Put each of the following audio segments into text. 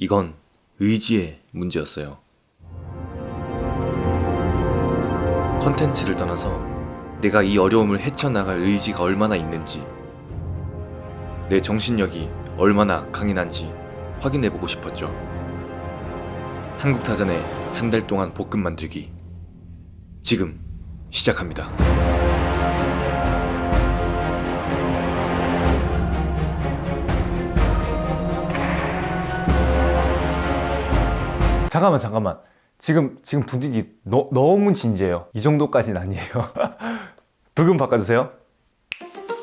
이건 의지의 문제였어요. 컨텐츠를 떠나서 내가 이 어려움을 헤쳐나갈 의지가 얼마나 있는지 내 정신력이 얼마나 강인한지 확인해보고 싶었죠. 한국타잔의 한 달 동안 볶음 만들기 지금 시작합니다. 잠깐만 잠깐만. 지금 지금 분위기 너, 너무 진지해요. 이 정도까지는 아니에요. 부금 바꿔주세요.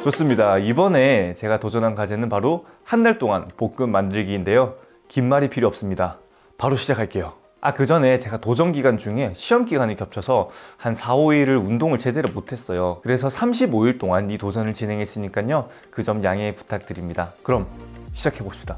좋습니다. 이번에 제가 도전한 과제는 바로 한 달 동안 볶음 만들기인데요. 긴 말이 필요 없습니다. 바로 시작할게요. 아 그 전에 제가 도전 기간 중에 시험 기간이 겹쳐서 한 4, 5일을 운동을 제대로 못했어요. 그래서 35일 동안 이 도전을 진행했으니까요. 그 점 양해 부탁드립니다. 그럼 시작해 봅시다.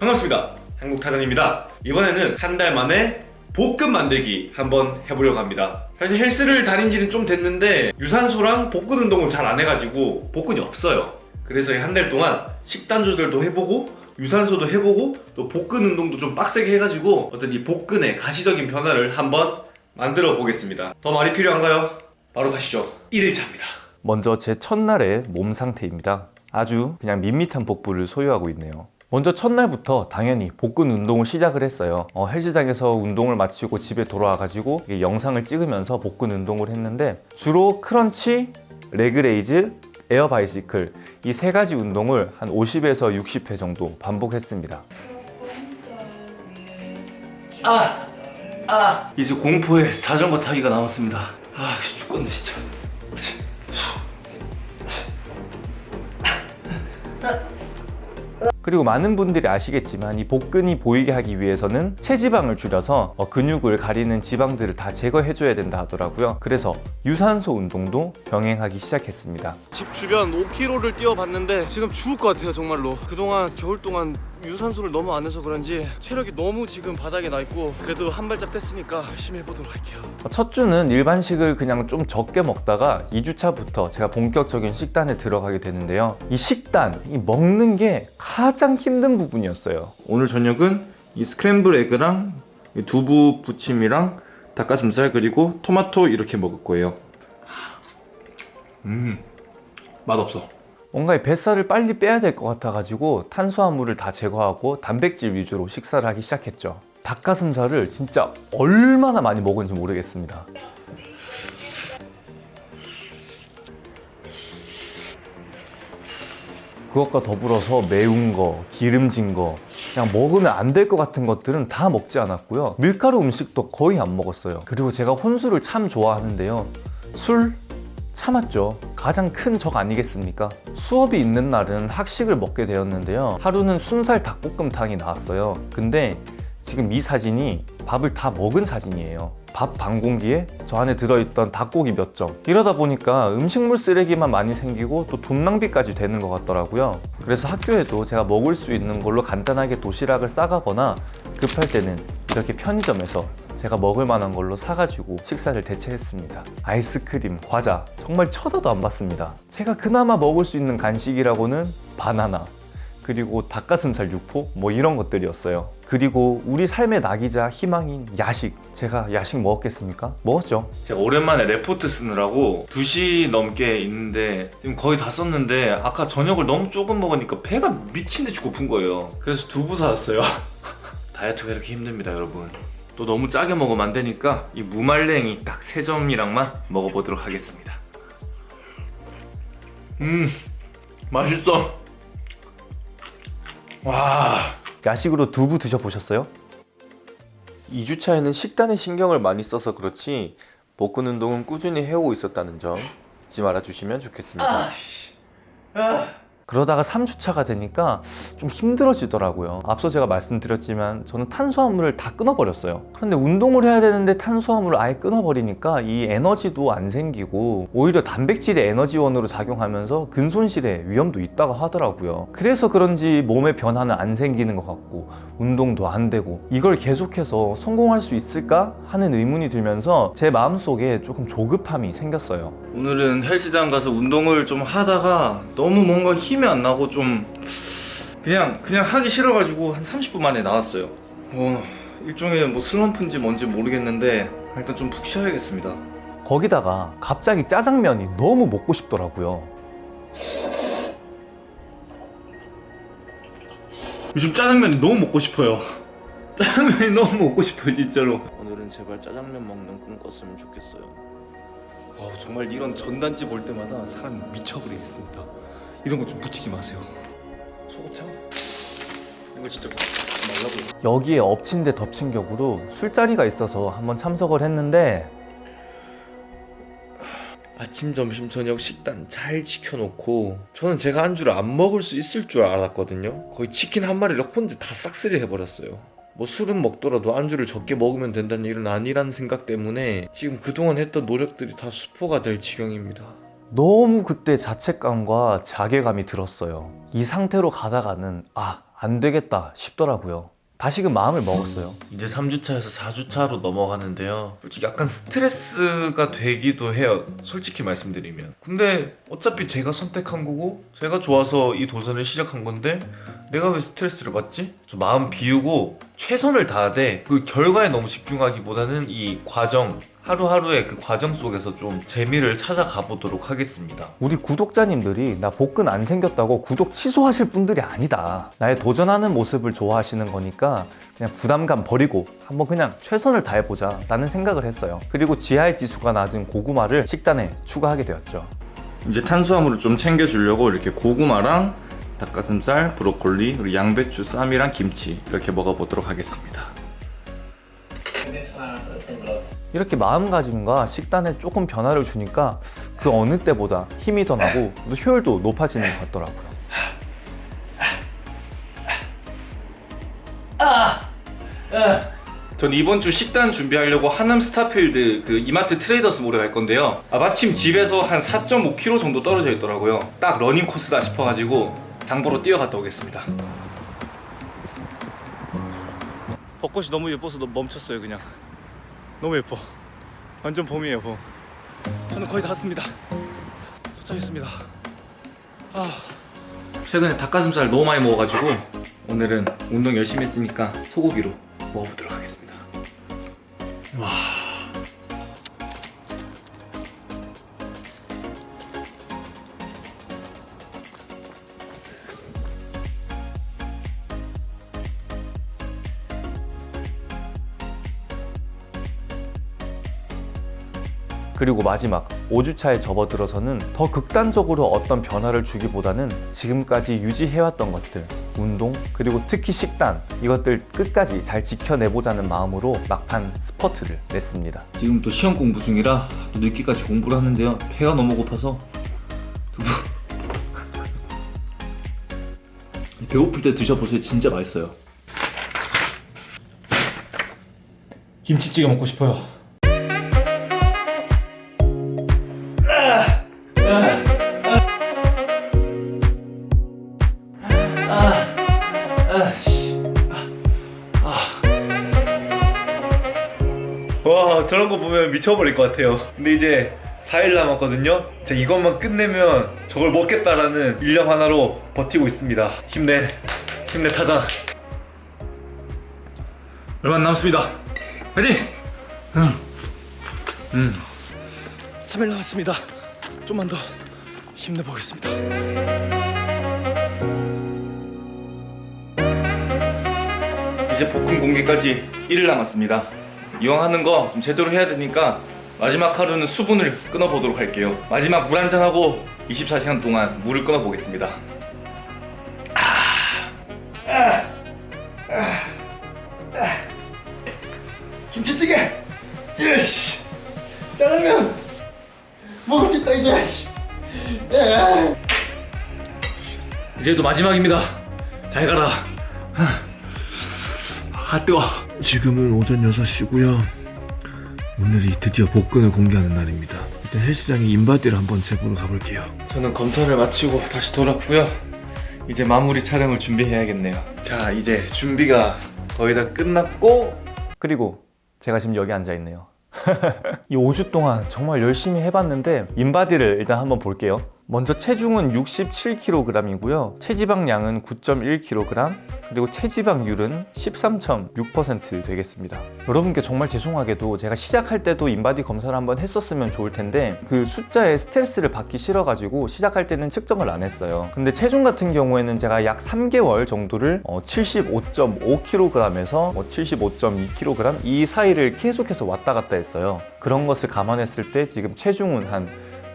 반갑습니다. 한국타잔입니다. 이번에는 한 달 만에 볶음 만들기 한번 해보려고 합니다. 사실 헬스를 다닌 지는 좀 됐는데 유산소랑 복근 운동을 잘 안 해가지고 복근이 없어요. 그래서 한 달 동안 식단 조절도 해보고 유산소도 해보고 또 복근 운동도 좀 빡세게 해가지고 어떤 이 복근의 가시적인 변화를 한번 만들어 보겠습니다. 더 말이 필요한가요? 바로 가시죠. 1일차입니다. 먼저 제 첫날의 몸 상태입니다. 아주 그냥 밋밋한 복부를 소유하고 있네요. 먼저 첫날부터 당연히 복근 운동을 시작을 했어요. 어, 헬스장에서 운동을 마치고 집에 돌아와 가지고 이게 영상을 찍으면서 복근 운동을 했는데 주로 crunch, leg raise, air bicycle 이 세 가지 운동을 한 50에서 60회 정도 반복했습니다. 아! 아! 이제 공포의 자전거 타기가 남았습니다. 아, 죽겠네 진짜. 그리고 많은 분들이 아시겠지만 이 복근이 보이게 하기 위해서는 체지방을 줄여서 어, 근육을 가리는 지방들을 다 제거해 줘야 된다 하더라고요. 그래서 유산소 운동도 병행하기 시작했습니다. 집 주변 5km를 뛰어봤는데 지금 죽을 것 같아요 정말로. 그동안 겨울 동안 유산소를 너무 안 해서 그런지 체력이 너무 지금 바닥에 나 있고 그래도 한 발짝 뗐으니까 열심히 해보도록 할게요 어, 첫 주는 일반식을 그냥 좀 적게 먹다가 2주차부터 제가 본격적인 식단에 들어가게 되는데요 이 식단, 이 먹는 게 가장 힘든 부분이었어요 오늘 저녁은 이 스크램블 에그랑 이 두부 부침이랑 닭가슴살 그리고 토마토 이렇게 먹을 거예요. 음, 맛없어. 뭔가 이 뱃살을 빨리 빼야 될 것 같아 가지고 탄수화물을 다 제거하고 단백질 위주로 식사를 하기 시작했죠. 닭가슴살을 진짜 얼마나 많이 먹은지 모르겠습니다. 그것과 더불어서 매운 거, 기름진 거 그냥 먹으면 안 될 것 같은 것들은 다 먹지 않았고요. 밀가루 음식도 거의 안 먹었어요. 그리고 제가 혼술을 참 좋아하는데요. 술 참았죠. 가장 큰 적 아니겠습니까? 수업이 있는 날은 학식을 먹게 되었는데요. 하루는 순살 닭볶음탕이 나왔어요. 근데 지금 이 사진이 밥을 다 먹은 사진이에요. 밥 반 공기에 저 안에 들어있던 닭고기 몇 점. 이러다 보니까 음식물 쓰레기만 많이 생기고 또 돈 낭비까지 되는 것 같더라고요. 그래서 학교에도 제가 먹을 수 있는 걸로 간단하게 도시락을 싸가거나 급할 때는 이렇게 편의점에서 제가 먹을 만한 걸로 사가지고 식사를 대체했습니다 아이스크림, 과자 정말 쳐다도 안 봤습니다 제가 그나마 먹을 수 있는 간식이라고는 바나나 그리고 닭가슴살 육포 뭐 이런 것들이었어요 그리고 우리 삶의 낙이자 희망인 야식 제가 야식 먹었겠습니까? 먹었죠 제가 오랜만에 레포트 쓰느라고 2시 넘게 있는데 지금 거의 다 썼는데 아까 저녁을 너무 조금 먹으니까 배가 미친듯이 고픈 거예요. 그래서 두부 사왔어요. 다이어트가 이렇게 힘듭니다 여러분. 또 너무 짜게 먹으면 안 되니까 이 무말랭이 딱 세 점이랑만 먹어보도록 하겠습니다. 음 맛있어. 와 야식으로 두부 드셔보셨어요? 2주차에는 식단에 신경을 많이 써서 그렇지 복근 운동은 꾸준히 해오고 있었다는 점 잊지 말아주시면 좋겠습니다. 그러다가 3주차가 되니까 좀 힘들어지더라고요. 앞서 제가 말씀드렸지만 저는 탄수화물을 다 끊어버렸어요. 그런데 운동을 해야 되는데 탄수화물을 아예 끊어버리니까 이 에너지도 안 생기고 오히려 단백질의 에너지원으로 작용하면서 근손실의 위험도 있다고 하더라고요. 그래서 그런지 몸의 변화는 안 생기는 것 같고 운동도 안 되고 이걸 계속해서 성공할 수 있을까 하는 의문이 들면서 제 마음속에 조금 조급함이 생겼어요 오늘은 헬스장 가서 운동을 좀 하다가 너무 뭔가 힘이 안 나고 좀 그냥 그냥 하기 싫어가지고 한 30분 만에 나왔어요. 어, 일종의 뭐 슬럼프인지 뭔지 모르겠는데 일단 좀 푹 쉬어야겠습니다. 거기다가 갑자기 짜장면이 너무 먹고 싶더라고요. 요즘 짜장면이 너무 먹고 싶어요. 짜장면이 너무 먹고 싶어요, 진짜로. 오늘은 제발 짜장면 먹는 꿈 꿨으면 좋겠어요. 어, 정말 이런 전단지 볼 때마다 사람 미쳐버리겠습니다. 이런 거 좀 붙이지 마세요. 소곱창? 이거 진짜 말라고요. 여기에 엎친 데 덮친 격으로 술자리가 있어서 한번 참석을 했는데 아침, 점심, 저녁 식단 잘 지켜놓고 저는 제가 안주를 안 먹을 수 있을 줄 알았거든요. 거의 치킨 한 마리를 혼자 다 싹쓸이 해버렸어요. 뭐 술은 먹더라도 안주를 적게 먹으면 된다는 일은 아니라는 생각 때문에 지금 그동안 했던 노력들이 다 수포가 될 지경입니다. 너무 그때 자책감과 자괴감이 들었어요. 이 상태로 가다가는 아, 안 되겠다 싶더라고요. 다시금 마음을 먹었어요. 이제 3주차에서 4주차로 넘어가는데요. 솔직히 약간 스트레스가 되기도 해요. 솔직히 말씀드리면. 근데 어차피 제가 선택한 거고 제가 좋아서 이 도전을 시작한 건데 내가 왜 스트레스를 받지? 좀 마음 비우고 최선을 다하되 그 결과에 너무 집중하기보다는 이 과정 하루하루의 그 과정 속에서 좀 재미를 찾아가 보도록 하겠습니다. 우리 구독자님들이 나 복근 안 생겼다고 구독 취소하실 분들이 아니다. 나의 도전하는 모습을 좋아하시는 거니까 그냥 부담감 버리고 한번 그냥 최선을 다해보자 라는 생각을 했어요. 그리고 GI 지수가 낮은 고구마를 식단에 추가하게 되었죠. 이제 탄수화물을 좀 챙겨주려고 이렇게 고구마랑 닭가슴살, 브로콜리, 그리고 양배추, 쌈이랑 김치 이렇게 먹어보도록 하겠습니다. 이렇게 마음가짐과 식단에 조금 변화를 주니까 그 어느 때보다 힘이 더 나고 또 효율도 높아지는 것 같더라고요. 전 이번 주 식단 준비하려고 하남 스타필드 그 이마트 트레이더스 몰에 갈 건데요. 아, 마침 집에서 한 4.5km 정도 떨어져 있더라고요. 딱 러닝 코스다 싶어가지고 장보러 뛰어갔다 오겠습니다. 벚꽃이 너무 예뻐서 너- 멈췄어요 그냥. 너무 예뻐. 완전 봄이에요 봄. 저는 거의 다 왔습니다. 도착했습니다. 아 최근에 닭가슴살 너무 많이 먹어가지고 오늘은 운동 열심히 했으니까 소고기로 먹어보도록 그리고 마지막 5주차에 접어들어서는 더 극단적으로 어떤 변화를 주기보다는 지금까지 유지해왔던 것들 운동 그리고 특히 식단 이것들 끝까지 잘 지켜내보자는 마음으로 막판 스퍼트를 냈습니다 지금 또 시험 공부 중이라 또 늦게까지 공부를 하는데요. 배가 너무 고파서 두부 배고플 때 드셔보세요. 진짜 맛있어요. 김치찌개 먹고 싶어요. 와 저런 거 보면 미쳐버릴 것 같아요 근데 이제 4일 남았거든요 제가 이것만 끝내면 저걸 먹겠다라는 일념 하나로 버티고 있습니다 힘내 힘내 타자 얼마 안 남았습니다. 화이팅! 3일 남았습니다. 좀만 더 힘내보겠습니다. 이제 볶음 공개까지 1일 남았습니다. 이왕 하는 거 좀 제대로 해야 되니까 마지막 하루는 수분을 끊어보도록 할게요. 마지막 물 한잔 하고 24시간 동안 물을 끊어보겠습니다. 김치찌개. 예시. 짜장면. 먹을 수 있다 이제. 이제도 마지막입니다. 잘 가라. 아 뜨거. 지금은 오전 6시고요. 오늘이 드디어 복근을 공개하는 날입니다. 일단 헬스장에 인바디를 한번 재보러 가볼게요. 저는 검사를 마치고 다시 돌아왔고요. 이제 마무리 촬영을 준비해야겠네요. 자 이제 준비가 거의 다 끝났고 그리고 제가 지금 여기 앉아 있네요. 이 5주 동안 정말 열심히 해봤는데 인바디를 일단 한번 볼게요 먼저 체중은 67kg이고요. 체지방량은 9.1kg, 그리고 체지방률은 13.6% 되겠습니다. 여러분께 정말 죄송하게도 제가 시작할 때도 인바디 검사를 한번 했었으면 좋을 텐데 그 숫자에 스트레스를 받기 싫어가지고 시작할 때는 측정을 안 했어요. 근데 체중 같은 경우에는 제가 약 3개월 정도를 75.5kg에서 75.2kg 이 사이를 계속해서 왔다 갔다 했어요. 그런 것을 감안했을 때 지금 체중은 한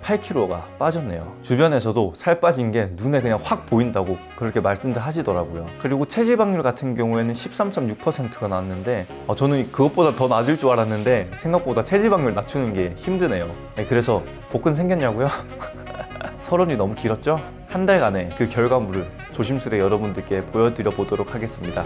8kg가 빠졌네요. 주변에서도 살 빠진 게 눈에 그냥 확 보인다고 그렇게 말씀들 하시더라고요. 그리고 체지방률 같은 경우에는 13.6%가 나왔는데 어, 저는 그것보다 더 낮을 줄 알았는데 생각보다 체지방률 낮추는 게 힘드네요. 네, 그래서 복근 생겼냐고요? 서론이 너무 길었죠? 한 달간의 그 결과물을 조심스레 여러분들께 보여드려 보도록 하겠습니다.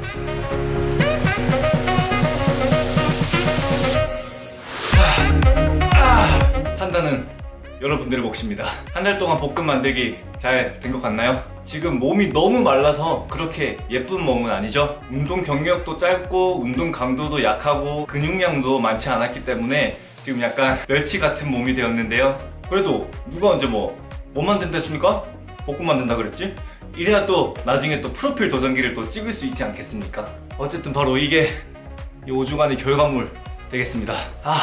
여러분들의 몫입니다. 한 달 동안 볶음 만들기 잘 된 것 같나요? 지금 몸이 너무 말라서 그렇게 예쁜 몸은 아니죠? 운동 경력도 짧고 운동 강도도 약하고 근육량도 많지 않았기 때문에 지금 약간 멸치 같은 몸이 되었는데요. 그래도 누가 언제 뭐뭐 만든댔습니까? 볶음 만든다 그랬지? 이래야 또 나중에 또 프로필 도전기를 또 찍을 수 있지 않겠습니까? 어쨌든 바로 이게 이 5주간의 결과물 되겠습니다. 아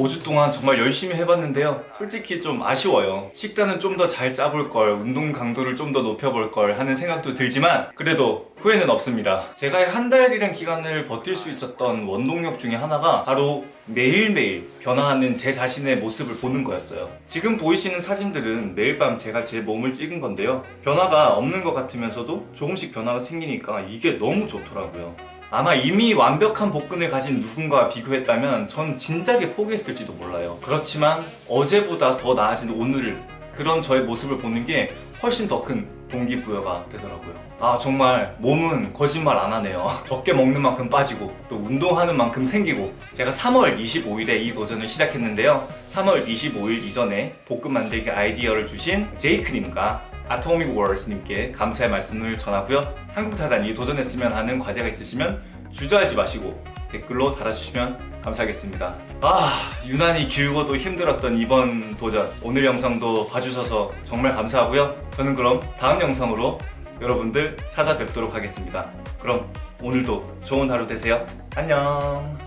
5주 동안 정말 열심히 해봤는데요. 솔직히 좀 아쉬워요. 식단은 좀 더 잘 짜볼 걸, 운동 강도를 좀 더 높여볼 걸 하는 생각도 들지만 그래도 후회는 없습니다. 제가 한 달이란 기간을 버틸 수 있었던 원동력 중에 하나가 바로 매일매일 변화하는 제 자신의 모습을 보는 거였어요. 지금 보이시는 사진들은 매일 밤 제가 제 몸을 찍은 건데요. 변화가 없는 것 같으면서도 조금씩 변화가 생기니까 이게 너무 좋더라고요. 아마 이미 완벽한 복근을 가진 누군가와 비교했다면 전 진작에 포기했을지도 몰라요. 그렇지만 어제보다 더 나아진 오늘 그런 저의 모습을 보는 게 훨씬 더 큰 동기부여가 되더라고요. 아 정말 몸은 거짓말 안 하네요. 적게 먹는 만큼 빠지고 또 운동하는 만큼 생기고. 제가 3월 25일에 이 도전을 시작했는데요. 3월 25일 이전에 볶음 만들기 아이디어를 주신 제이크님과 아토믹 월스님께 감사의 말씀을 전하고요. 한국 타단이 도전했으면 하는 과제가 있으시면 주저하지 마시고 댓글로 달아주시면 감사하겠습니다. 아 유난히 길고도 힘들었던 이번 도전. 오늘 영상도 봐주셔서 정말 감사하고요. 저는 그럼 다음 영상으로 여러분들 찾아뵙도록 하겠습니다. 그럼 오늘도 좋은 하루 되세요. 안녕.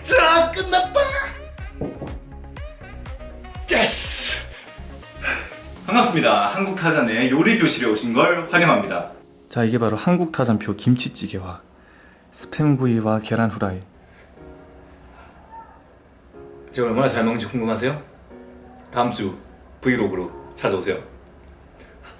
자 끝났다. yes! 반갑습니다. 한국 타잔의 요리 교실에 오신 걸 환영합니다. 자 이게 바로 한국 타잔표 김치찌개와 스팸구이와 계란 후라이 제가 얼마나 잘 먹는지 궁금하세요? 다음 주 브이로그로 찾아오세요.